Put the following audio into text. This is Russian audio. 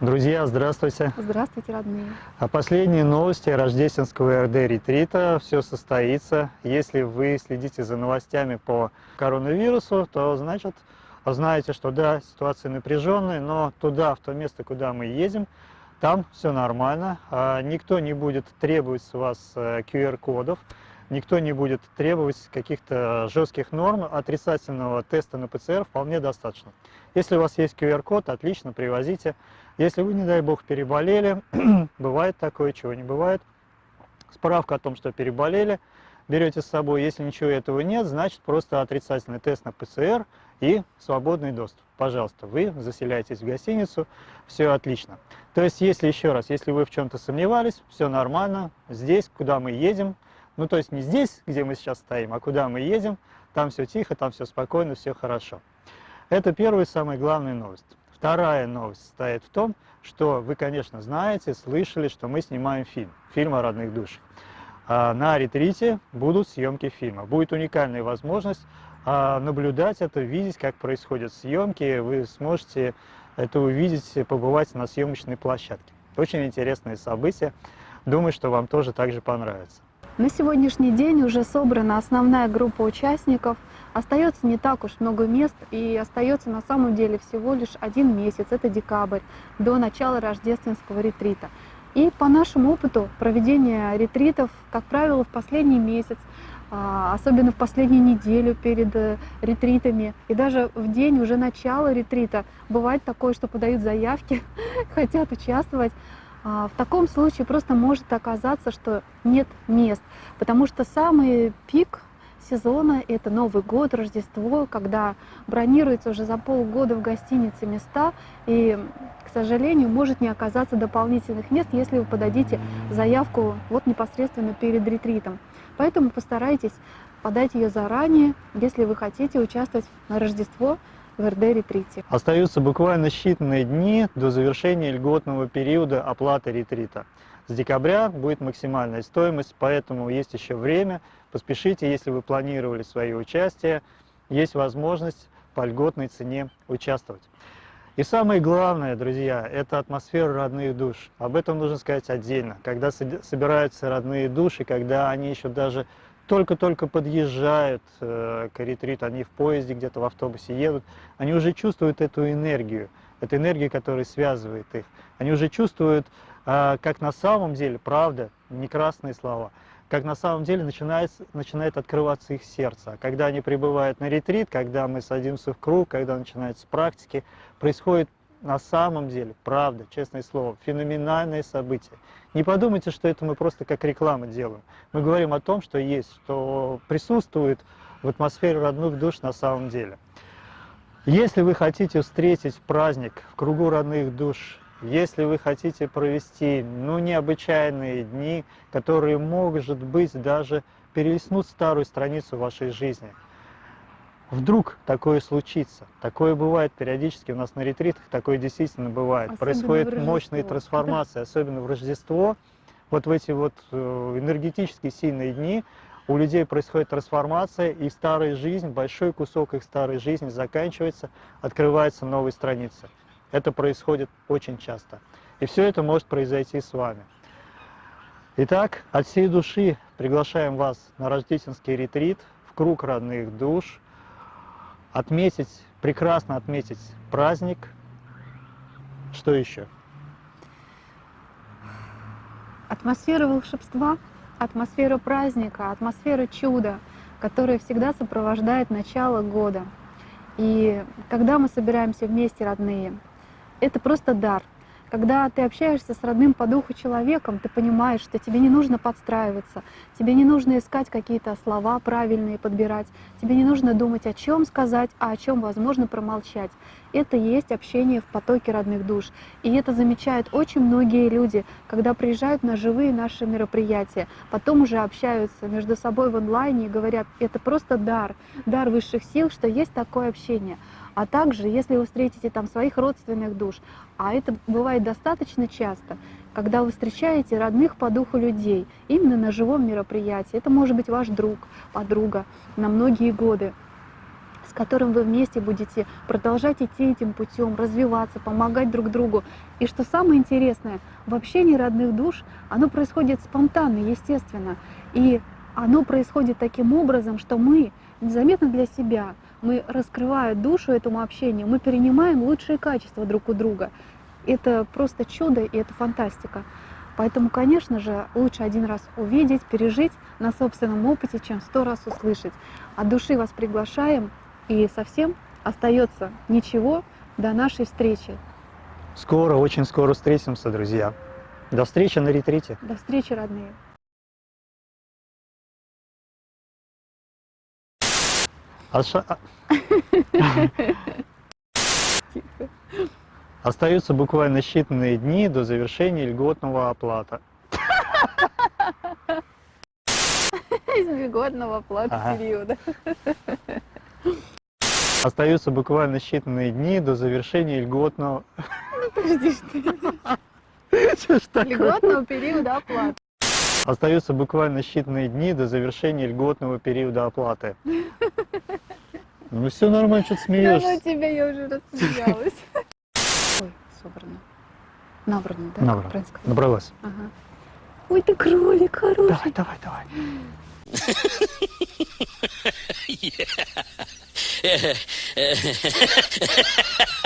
Друзья, здравствуйте. Здравствуйте, родные. А последние новости рождественского РД-ретрита. Все состоится. Если вы следите за новостями по коронавирусу, то значит знаете, что да, ситуация напряженная, но туда, в то место, куда мы едем, там все нормально. А никто не будет требовать с вас QR-кодов, э, никто не будет требовать каких-то жестких норм. Отрицательного теста на ПЦР вполне достаточно. Если у вас есть QR-код, отлично, привозите. Если вы, не дай бог, переболели, бывает такое, чего не бывает, справка о том, что переболели, берете с собой. Если ничего этого нет, значит просто отрицательный тест на ПЦР и свободный доступ. Пожалуйста, вы заселяетесь в гостиницу, все отлично. То есть, если еще раз, если вы в чем-то сомневались, все нормально, здесь, куда мы едем, ну то есть не здесь, где мы сейчас стоим, а куда мы едем, там все тихо, там все спокойно, все хорошо. Это первая самая главная новость. Вторая новость состоит в том, что вы, конечно, знаете, слышали, что мы снимаем фильм, фильм о родных душах. А на ретрите будут съемки фильма. Будет уникальная возможность а, наблюдать это, видеть, как происходят съемки. Вы сможете это увидеть, побывать на съемочной площадке. Очень интересное событие. Думаю, что вам тоже так же понравится. На сегодняшний день уже собрана основная группа участников. Остается не так уж много мест и остается на самом деле всего лишь один месяц, это декабрь, до начала рождественского ретрита. И по нашему опыту проведения ретритов, как правило, в последний месяц, а, особенно в последнюю неделю перед э, ретритами, и даже в день уже начала ретрита, бывает такое, что подают заявки, хотят участвовать, в таком случае просто может оказаться, что нет мест, потому что самый пик сезона — это Новый год, Рождество, когда бронируется уже за полгода в гостинице места, и, к сожалению, может не оказаться дополнительных мест, если вы подадите заявку вот непосредственно перед ретритом. Поэтому постарайтесь подать ее заранее, если вы хотите участвовать на Рождество в РД-ретрите. Остаются буквально считанные дни до завершения льготного периода оплаты ретрита. С декабря будет максимальная стоимость, поэтому есть еще время. Поспешите, если вы планировали свое участие, есть возможность по льготной цене участвовать. И самое главное, друзья, это атмосфера родных душ. Об этом нужно сказать отдельно. Когда собираются родные души, когда они еще даже только-только подъезжают э, к ретриту, они в поезде, где-то в автобусе едут, они уже чувствуют эту энергию, эту энергию, которая связывает их. Они уже чувствуют, э, как на самом деле, правда, не красные слова, как на самом деле начинает, начинает открываться их сердце. А когда они прибывают на ретрит, когда мы садимся в круг, когда начинаются практики, происходит на самом деле, правда, честное слово, феноменальное событие. Не подумайте, что это мы просто как реклама делаем. Мы говорим о том, что есть, что присутствует в атмосфере родных душ на самом деле. Если вы хотите встретить праздник в кругу родных душ, если вы хотите провести ну, необычайные дни, которые, может быть, даже перелистнут старую страницу вашей жизни – вдруг такое случится. Такое бывает периодически у нас на ретритах, такое действительно бывает. Особенно Происходит мощные трансформации, особенно в Рождество. Вот в эти вот э, энергетически сильные дни у людей происходит трансформация, и старая жизнь, большой кусок их старой жизни заканчивается, открывается новая страница. Это происходит очень часто. И все это может произойти с вами. Итак, от всей души приглашаем вас на рождественский ретрит в круг родных душ – отметить, прекрасно отметить праздник. Что еще? Атмосфера волшебства, атмосфера праздника, атмосфера чуда, которая всегда сопровождает начало года. И когда мы собираемся вместе, родные, это просто дар – когда ты общаешься с родным по духу человеком, ты понимаешь, что тебе не нужно подстраиваться, тебе не нужно искать какие-то слова правильные, подбирать, тебе не нужно думать, о чем сказать, а о чем возможно промолчать. Это есть общение в потоке родных душ. И это замечают очень многие люди, когда приезжают на живые наши мероприятия, потом уже общаются между собой в онлайне и говорят, это просто дар, дар высших сил, что есть такое общение. А также, если вы встретите там своих родственных душ, а это бывает достаточно часто, когда вы встречаете родных по духу людей, именно на живом мероприятии, это может быть ваш друг, подруга на многие годы, с которым вы вместе будете продолжать идти этим путем, развиваться, помогать друг другу. И что самое интересное, в общении родных душ оно происходит спонтанно, естественно. И оно происходит таким образом, что мы незаметно для себя, мы раскрывая душу этому общению, мы перенимаем лучшие качества друг у друга. Это просто чудо и это фантастика. Поэтому, конечно же, лучше один раз увидеть, пережить на собственном опыте, чем сто раз услышать. От души вас приглашаем, и совсем остается ничего до нашей встречи. Скоро, очень скоро встретимся, друзья. До встречи на ретрите. До встречи, родные. Остаются буквально считанные дни до завершения льготного оплата. Из льготного оплаты Ага. периода. Остаются буквально считанные дни до завершения льготного... Подожди, что ж льготного периода оплаты. Остаются буквально считанные дни до завершения льготного периода оплаты. Ну все нормально, что ты Да смеешься. ну тебя я уже рассмеялась. Ой, собрано. Набрано, да? Набрано. Набралась. Ага. Ой, ты кролик хороший. Давай, давай, давай.